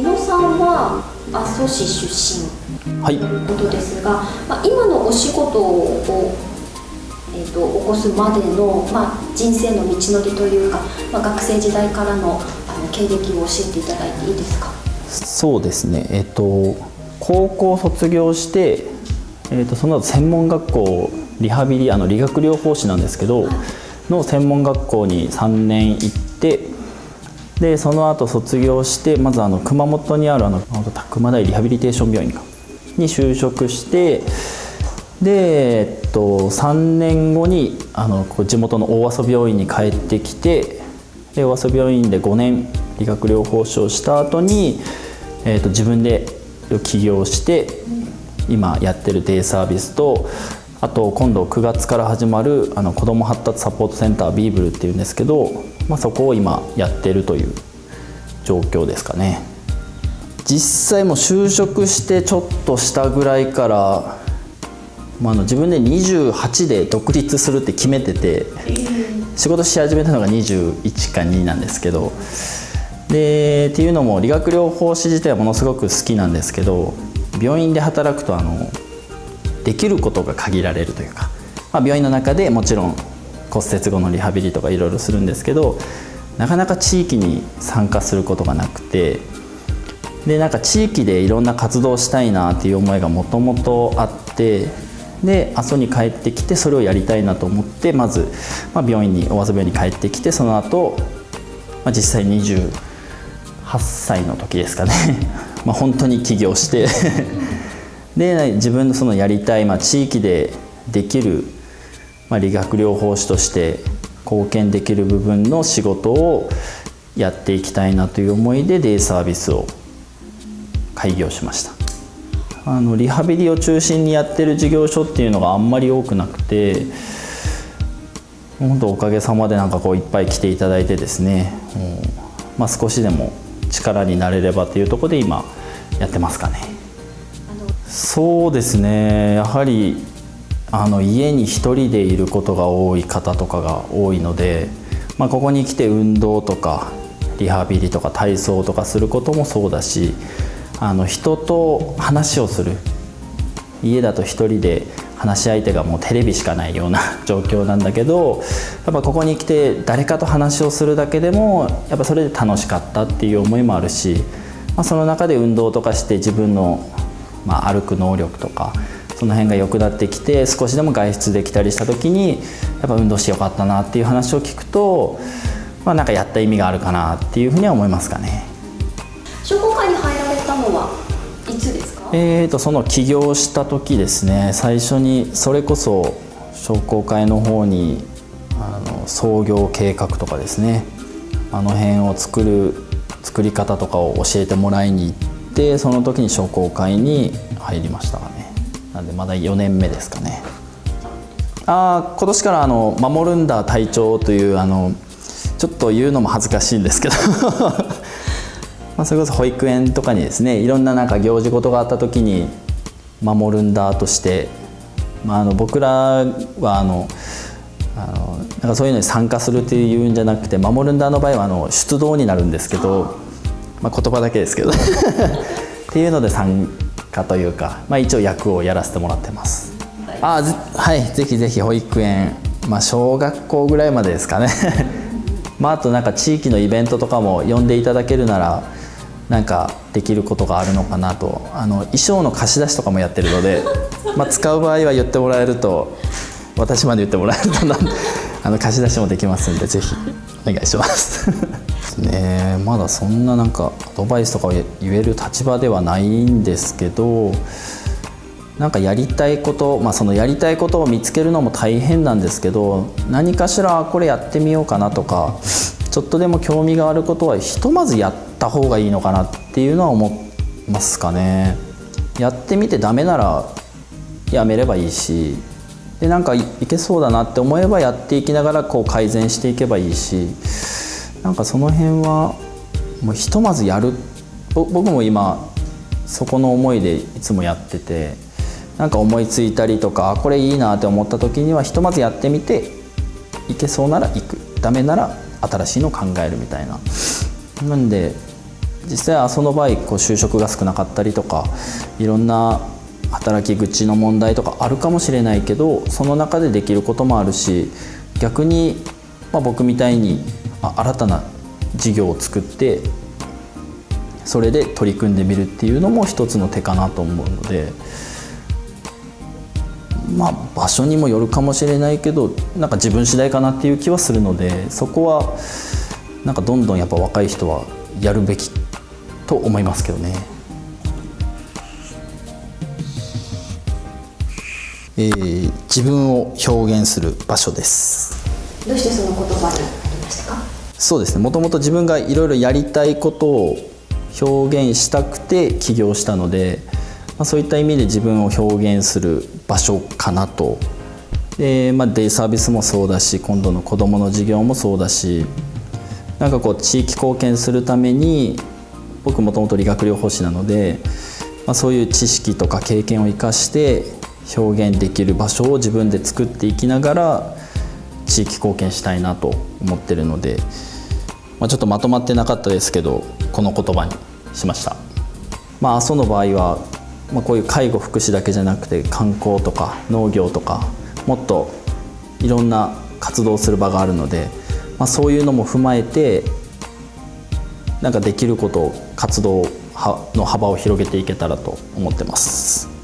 伊野さんは阿蘇市出身はいということですが、まあ、今のお仕事を、えー、と起こすまでの、まあ、人生の道のりというか、まあ、学生時代からのあの経歴を教えていただいていいですか？そうですね。えっと高校卒業して、えっとその後専門学校リハビリあの理学療法士なんですけどの専門学校に3年行ってでその後卒業してまずあの熊本にあるあの熊本大リハビリテーション病院に就職してで、えっと、3年後にあの地元の大阿蘇病院に帰ってきてで大阿蘇病院で5年理学療法士をした後に、えっと自分で起業して今やってるデイサービスとあと今度9月から始まるあの子ども発達サポートセンタービーブルっていうんですけど、まあ、そこを今やってるという状況ですかね。実際も就職してちょっとしたぐらいから、まあ、あの自分で28で独立するって決めてて仕事し始めたのが21か2なんですけどでっていうのも理学療法士自体はものすごく好きなんですけど病院で働くとあのできることが限られるというか、まあ、病院の中でもちろん骨折後のリハビリとかいろいろするんですけどなかなか地域に参加することがなくてでなんか地域でいろんな活動したいなっていう思いがもともとあってで阿蘇に帰ってきてそれをやりたいなと思ってまず、まあ、病院に大阿蘇病院に帰ってきてその後、まあ実際28歳の時ですかね。まあ本当に起業して。で自分のそのやりたい、まあ、地域でできる、まあ、理学療法士として貢献できる部分の仕事をやっていきたいなという思いでデイサービスを開業しましたあのリハビリを中心にやってる事業所っていうのがあんまり多くなくて本当おかげさまでなんかこういっぱい来ていただいてですね、うんまあ、少しでも力になれればというところで今やってますかね。そうですねやはりあの家に一人でいることが多い方とかが多いので、まあ、ここに来て運動とかリハビリとか体操とかすることもそうだしあの人と話をする。家だと一人で話し相手がもうテレビしかないような 状況なんだけどやっぱここに来て誰かと話をするだけでもやっぱそれで楽しかったっていう思いもあるし、まあ、その中で運動とかして自分のまあ、歩く能力とかその辺が良くなってきて少しでも外出できたりした時にやっぱ運動してよかったなっていう話を聞くと、まあ、なんかやった意味があるかなっていうふうには思いますかね。商工会に入られたのはいつですか？えーとその起業した時ですね。最初にそれこそ商工会の方にあの創業計画とかですね。あの辺を作る作り方とかを教えてもらいに行ってでその時に商工会に入りましたかねなんでまだ4年目ですかね。ああ今年からあの守るんだ隊長というあのちょっと言うのも恥ずかしいんですけど。まあそれこそ保育園とかにですねいろんななんか行事事があった時に守るんだとして、まあ、あの僕らはあのあのなんかそういうのに参加するっていうんじゃなくて守るんだの場合はあの出動になるんですけどまあ、言葉だけですけど。っていうので参加というか、まあ、一応役をやらせてもらってます。あはいぜひぜひ保育園、まあ、小学校ぐらいまでですかね まああとなんか地域のイベントとかも呼んでいただけるならなんかできることがあるのかなとあの衣装の貸し出しとかもやってるので まあ使う場合は言ってもらえると私まで言ってもらえるとな あの貸し出しもできますんでぜひお願いします。ねまだそんななんかアドバイスとかを言える立場ではないんですけどなんかやりたいこと、まあ、そのやりたいことを見つけるのも大変なんですけど何かしらこれやってみようかなとかちょっとでも興味があることはひとまずやった方がいいのかなっていうのは思いますかね。やってみてダメならやめればいいしでなんかいけそうだなって思えばやっていきながらこう改善していけばいいしなんかその辺はもうひとまずやる僕も今そこの思いでいつもやっててなんか思いついたりとかこれいいなって思った時にはひとまずやってみていけそうなら行く。ダメなら新しいの考えるみたいな。なんで実際阿蘇の場合こう就職が少なかったりとかいろんな働き口の問題とかあるかもしれないけどその中でできることもあるし逆に、まあ、僕みたいにあ新たな事業を作ってそれで取り組んでみるっていうのも一つの手かなと思うので。まあ、場所にもよるかもしれないけどなんか自分次第かなっていう気はするのでそこはなんかどんどんやっぱ若い人はやるべきと思いますけどね。えー、自分を表現する場所ですどうしてその言葉に？なりました？かそうですね。もともと自分がいろいろやりたいことを表現したくて起業したので、まあ、そういった意味で自分を表現する場所かなと。で、まあ、デイサービスもそうだし今度の子どもの授業もそうだしなんかこう地域貢献するために僕もともと理学療法士なので、まあ、そういう知識とか経験を生かして表現できる場所を自分で作っていきながら地域貢献したいなと思ってるので、まあ、ちょっとまとまってなかったですけどこの言葉にしました。まあ、阿蘇の場合は、まあ、こういう介護福祉だけじゃなくて観光とか農業とかもっといろんな活動する場があるので、まあ、そういうのも踏まえてなんかできることを活動の幅を広げていけたらと思ってます。